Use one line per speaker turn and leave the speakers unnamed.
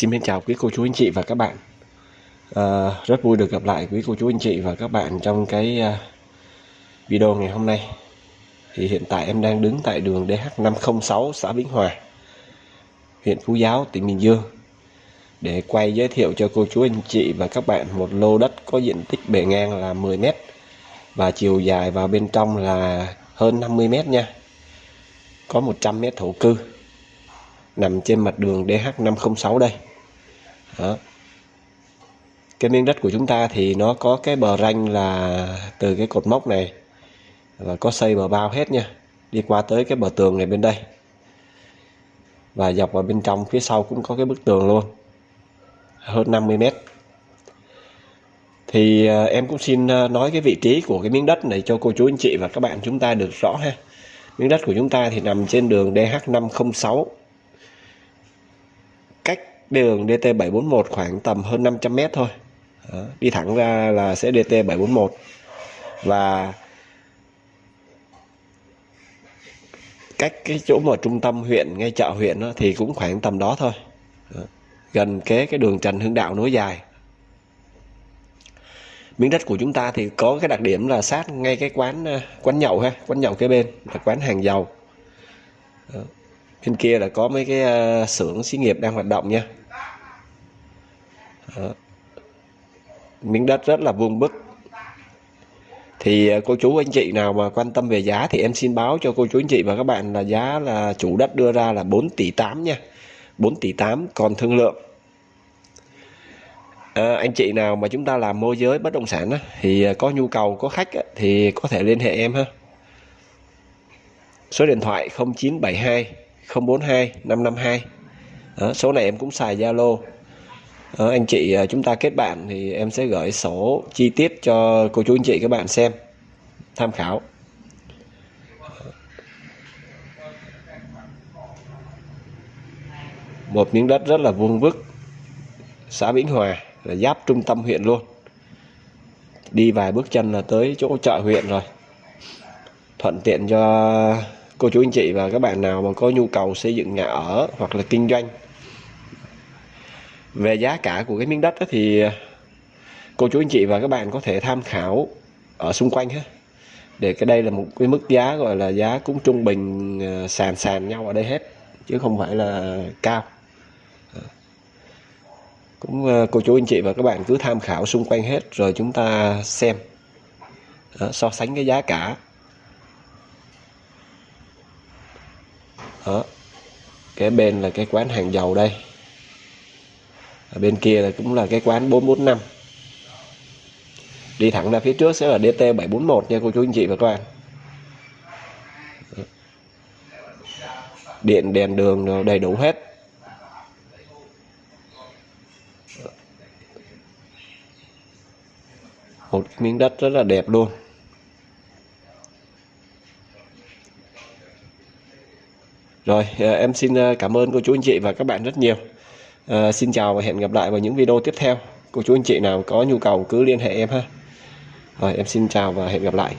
Xin chào quý cô chú anh chị và các bạn. À, Rất vui được gặp lại quý cô chú anh chị và các bạn trong cái ờ, video ngày hôm nay. Thì hiện tại em đang đứng tại đường DH506 xã Vĩnh Hòa huyện Phú Giáo, tỉnh Bình Dương. Để quay giới thiệu cho cô chú anh chị và các bạn một lô đất có diện tích bề ngang là 10 m và chiều dài vào bên trong là hơn 50 m nha. Có 100 m thổ cư nằm trên mặt đường DH506 đây đó. cái miếng đất của chúng ta thì nó có cái bờ ranh là từ cái cột mốc này và có xây bờ bao hết nha. Đi qua tới cái bờ tường này bên đây. Và dọc vào bên trong phía sau cũng có cái bức tường luôn. Hơn 50 mét. Thì à, em cũng xin à, nói cái vị trí của cái miếng đất này cho cô chú anh chị và các bạn chúng ta được rõ ha. Miếng đất của chúng ta thì nằm trên đường DH506 đường DT741 khoảng tầm hơn 500 mét thôi Đó, đi thẳng ra là sẽ DT741 và cách cái chỗ mà trung tâm huyện ngay chợ huyện đó, thì cũng khoảng tầm đó thôi đó. gần kế cái đường Trần Hưng Đạo nối dài miếng đất của chúng ta thì có cái đặc điểm là sát ngay cái quán ờ, quán nhậu ha quán nhậu kế bên là quán hàng dầu đó. bên kia là có mấy cái ờ, xưởng xí nghiệp đang hoạt động nha đó. miếng đất rất là vuông bức. Thì ờ, cô chú anh chị nào mà quan tâm về giá thì em xin báo cho cô chú anh chị và các bạn là giá là chủ đất đưa ra là 4 tỷ 8 nha. 4 tỷ 8 còn thương lượng. À, anh chị nào mà chúng ta làm môi giới bất động sản á, thì có nhu cầu có khách á, thì có thể liên hệ em ha. Số điện thoại 0972 042 552 đó, số này em cũng xài Zalo. Ờ, anh chị ờ, chúng ta kết bạn thì em sẽ gửi sổ chi tiết cho cô chú anh chị các bạn xem, tham khảo. Một miếng đất rất là vuông vức, xã Vĩnh Hòa là giáp trung tâm huyện luôn. Đi vài bước chân là tới chỗ chợ huyện rồi. Thuận tiện cho cô chú anh chị và các bạn nào mà có nhu cầu xây dựng nhà ở hoặc là kinh doanh về giá cả của cái miếng đất thì à, cô chú anh chị và các bạn có thể tham khảo ở xung quanh ha. Để cái đây là một cái mức giá gọi là giá cũng trung bình à, sàn sàn nhau ở đây hết chứ không phải là cao. Ờ. Cũng à, cô chú anh chị và các bạn cứ tham khảo xung quanh hết rồi chúng ta xem Đó, so sánh cái giá cả. Đó. cái bên là cái quán hàng dầu đây ở bên kia là cũng là cái quán 445 đi thẳng ra phía trước sẽ là DT 741 nha cô chú anh chị và các bạn. Điện, đèn đường đầy đủ hết. Một miếng đất rất là đẹp luôn. Rồi, em xin à, cảm ơn cô chú anh chị và các bạn rất nhiều à, xin chào và hẹn gặp lại vào những video tiếp theo. Cô chú anh chị nào có nhu cầu cứ liên hệ em ha. Rồi em xin chào và hẹn gặp lại.